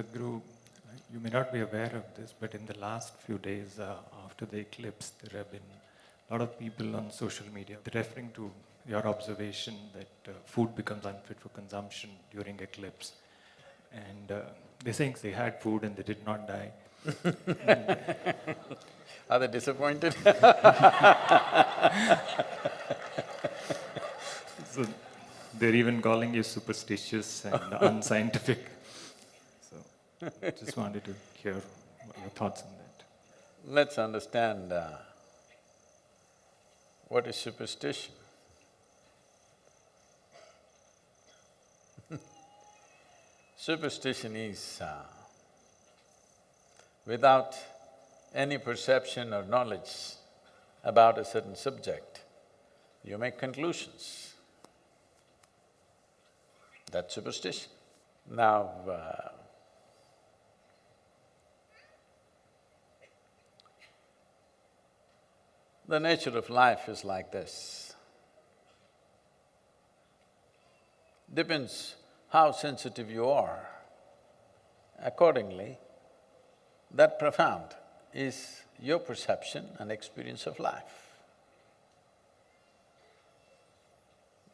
Sadhguru, you may not be aware of this, but in the last few days uh, after the eclipse, there have been a lot of people on social media referring to your observation that uh, food becomes unfit for consumption during eclipse. And uh, they're saying they had food and they did not die. Are they disappointed? so they're even calling you superstitious and unscientific. Just wanted to hear your thoughts on that. Let's understand uh, what is superstition. superstition is uh, without any perception or knowledge about a certain subject, you make conclusions. That's superstition. Now, uh, the nature of life is like this. Depends how sensitive you are. Accordingly, that profound is your perception and experience of life.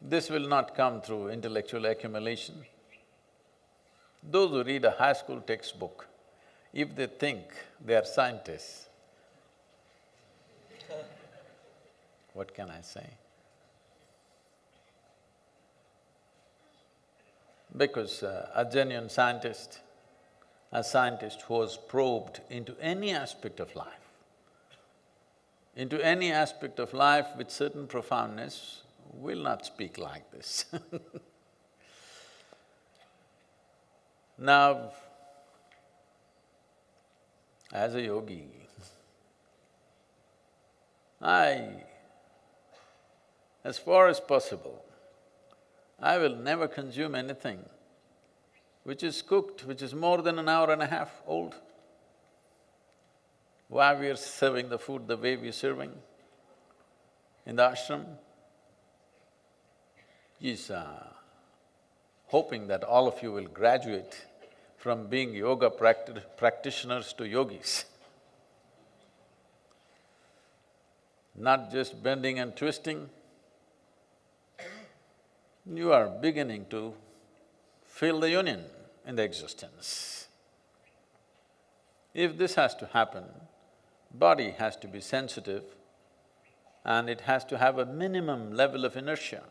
This will not come through intellectual accumulation. Those who read a high school textbook, if they think they are scientists, what can I say? Because uh, a genuine scientist a scientist who has probed into any aspect of life, into any aspect of life with certain profoundness, will not speak like this Now, as a yogi, I, as far as possible, I will never consume anything which is cooked, which is more than an hour and a half old. Why we are serving the food the way we are serving in the ashram is uh, hoping that all of you will graduate from being yoga practi practitioners to yogis. Not just bending and twisting, you are beginning to feel the union in the existence. If this has to happen, body has to be sensitive and it has to have a minimum level of inertia.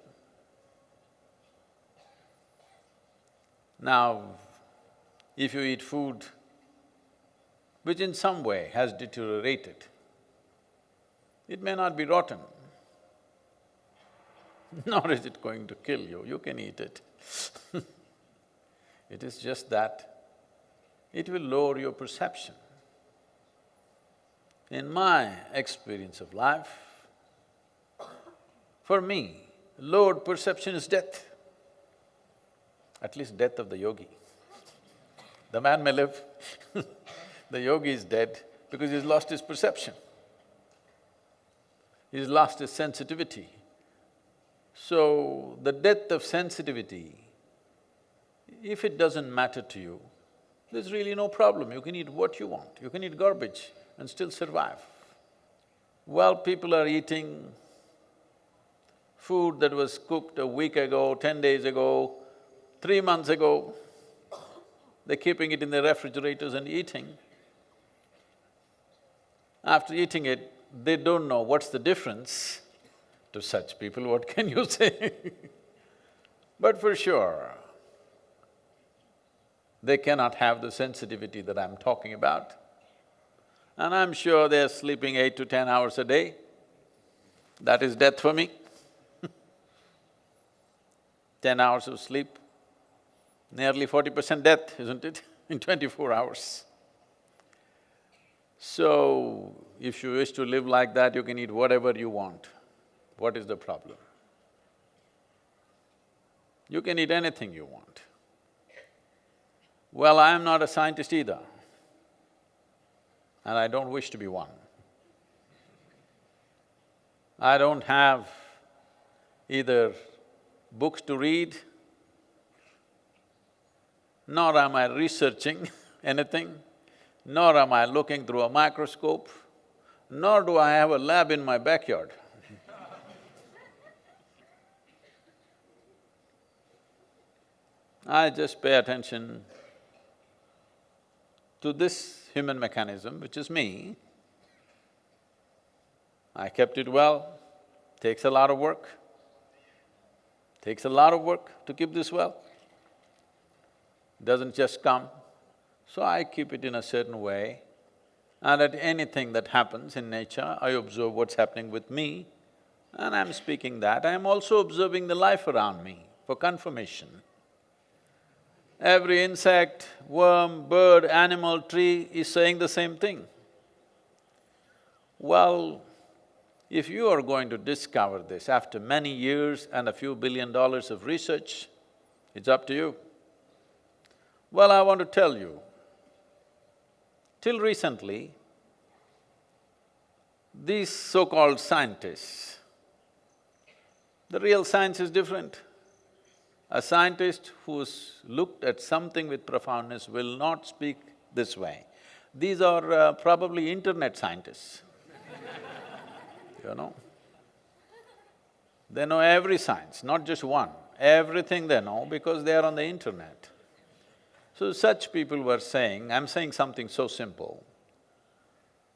Now, if you eat food which in some way has deteriorated, it may not be rotten, nor is it going to kill you, you can eat it It is just that it will lower your perception. In my experience of life, for me, lowered perception is death, at least death of the yogi. The man may live, the yogi is dead because he's lost his perception. He's lost his sensitivity. So, the death of sensitivity if it doesn't matter to you, there's really no problem, you can eat what you want, you can eat garbage and still survive. While people are eating food that was cooked a week ago, ten days ago, three months ago, they're keeping it in their refrigerators and eating. After eating it, they don't know what's the difference. To such people, what can you say? but for sure, they cannot have the sensitivity that I'm talking about. And I'm sure they're sleeping eight to ten hours a day. That is death for me Ten hours of sleep, nearly forty percent death, isn't it, in twenty-four hours. So, if you wish to live like that, you can eat whatever you want. What is the problem? You can eat anything you want. Well, I am not a scientist either, and I don't wish to be one. I don't have either books to read, nor am I researching anything, nor am I looking through a microscope, nor do I have a lab in my backyard. I just pay attention to this human mechanism, which is me. I kept it well, takes a lot of work, takes a lot of work to keep this well. Doesn't just come. So I keep it in a certain way, and at anything that happens in nature, I observe what's happening with me, and I'm speaking that. I'm also observing the life around me for confirmation. Every insect, worm, bird, animal, tree is saying the same thing. Well, if you are going to discover this after many years and a few billion dollars of research, it's up to you. Well, I want to tell you, till recently, these so-called scientists, the real science is different. A scientist who's looked at something with profoundness will not speak this way. These are uh, probably internet scientists, you know. They know every science, not just one, everything they know because they are on the internet. So such people were saying, I'm saying something so simple.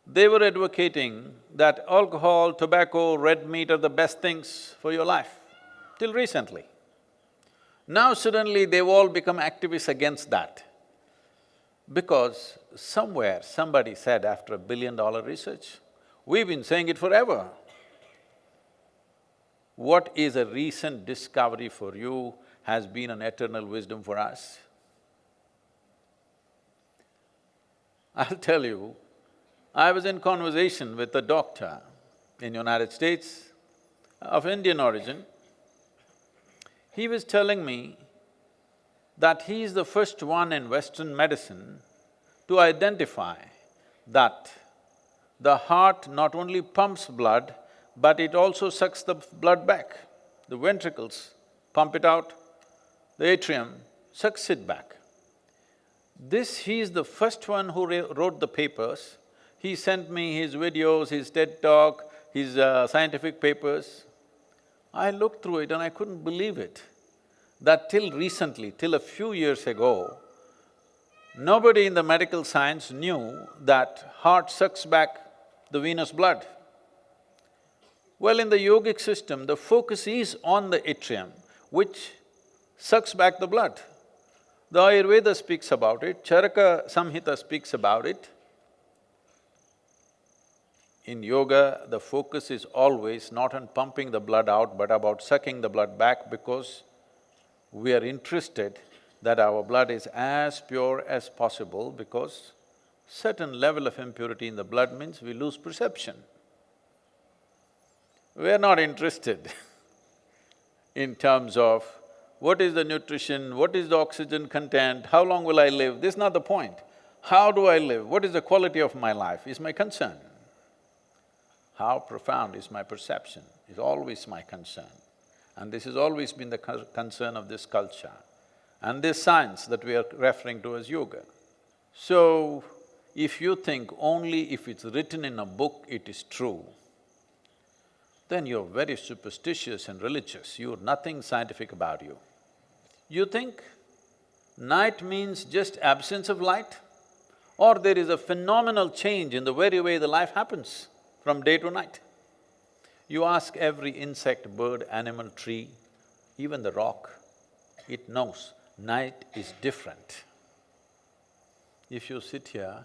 They were advocating that alcohol, tobacco, red meat are the best things for your life, till recently. Now suddenly they've all become activists against that. Because somewhere somebody said after a billion dollar research, we've been saying it forever. What is a recent discovery for you has been an eternal wisdom for us. I'll tell you, I was in conversation with a doctor in United States of Indian origin he was telling me that he is the first one in Western medicine to identify that the heart not only pumps blood, but it also sucks the blood back. The ventricles pump it out, the atrium sucks it back. This, he is the first one who wrote the papers. He sent me his videos, his TED talk, his uh, scientific papers. I looked through it and I couldn't believe it, that till recently, till a few years ago, nobody in the medical science knew that heart sucks back the venous blood. Well, in the yogic system, the focus is on the atrium, which sucks back the blood. The Ayurveda speaks about it, Charaka Samhita speaks about it, in yoga, the focus is always not on pumping the blood out, but about sucking the blood back because we are interested that our blood is as pure as possible because certain level of impurity in the blood means we lose perception. We are not interested in terms of what is the nutrition, what is the oxygen content, how long will I live, this is not the point. How do I live, what is the quality of my life is my concern. How profound is my perception is always my concern. And this has always been the concern of this culture and this science that we are referring to as yoga. So, if you think only if it's written in a book it is true, then you're very superstitious and religious, you're nothing scientific about you. You think night means just absence of light, or there is a phenomenal change in the very way the life happens from day to night. You ask every insect, bird, animal, tree, even the rock, it knows night is different. If you sit here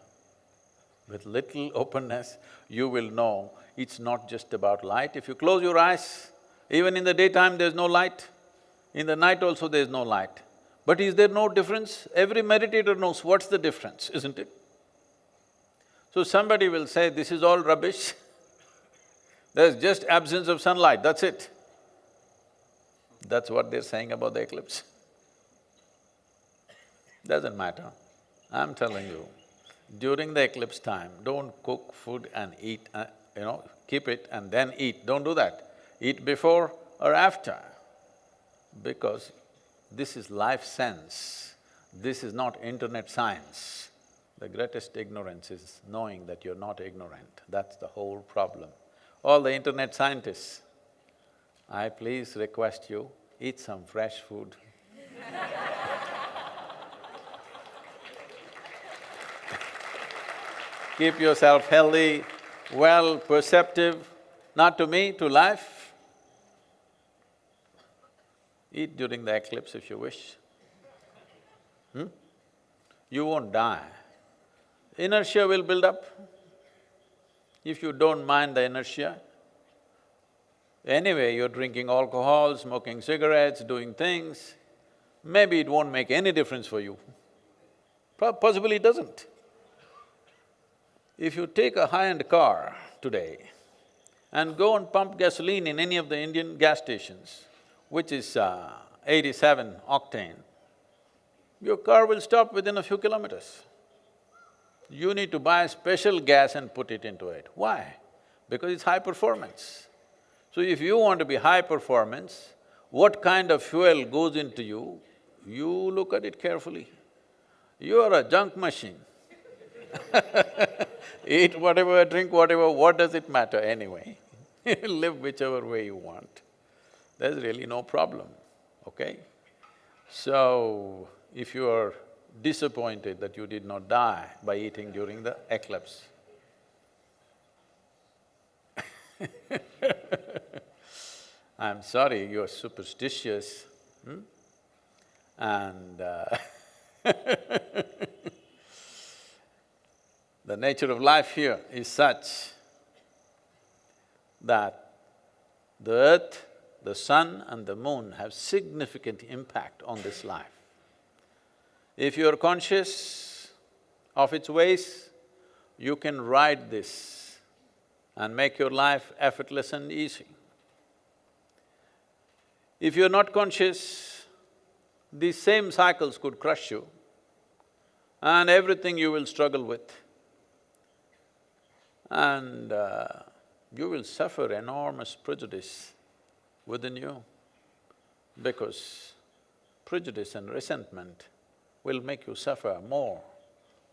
with little openness, you will know it's not just about light. If you close your eyes, even in the daytime there's no light, in the night also there's no light. But is there no difference? Every meditator knows what's the difference, isn't it? So somebody will say, this is all rubbish There's just absence of sunlight, that's it. That's what they're saying about the eclipse. Doesn't matter. I'm telling you, during the eclipse time, don't cook food and eat, uh, you know, keep it and then eat, don't do that. Eat before or after, because this is life sense, this is not internet science. The greatest ignorance is knowing that you're not ignorant, that's the whole problem. All the internet scientists, I please request you, eat some fresh food. Keep yourself healthy, well, perceptive, not to me, to life. Eat during the eclipse if you wish. Hmm? You won't die. Inertia will build up. If you don't mind the inertia, anyway you're drinking alcohol, smoking cigarettes, doing things, maybe it won't make any difference for you. Possibly it doesn't. If you take a high-end car today and go and pump gasoline in any of the Indian gas stations, which is uh, eighty-seven octane, your car will stop within a few kilometers. You need to buy special gas and put it into it. Why? Because it's high performance. So if you want to be high performance, what kind of fuel goes into you, you look at it carefully. You are a junk machine Eat whatever, drink whatever, what does it matter anyway? Live whichever way you want. There's really no problem, okay? So, if you are disappointed that you did not die by eating during the eclipse, I'm sorry, you're superstitious, hmm? And uh The nature of life here is such that the earth, the sun and the moon have significant impact on this life. If you're conscious of its ways, you can ride this and make your life effortless and easy. If you're not conscious, these same cycles could crush you and everything you will struggle with and uh, you will suffer enormous prejudice within you because prejudice and resentment will make you suffer more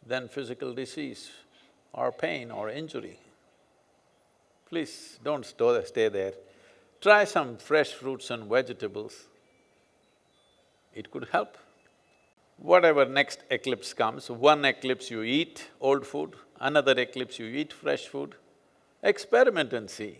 than physical disease or pain or injury. Please don't stay there. Try some fresh fruits and vegetables. It could help. Whatever next eclipse comes, one eclipse you eat old food, another eclipse you eat fresh food, experiment and see.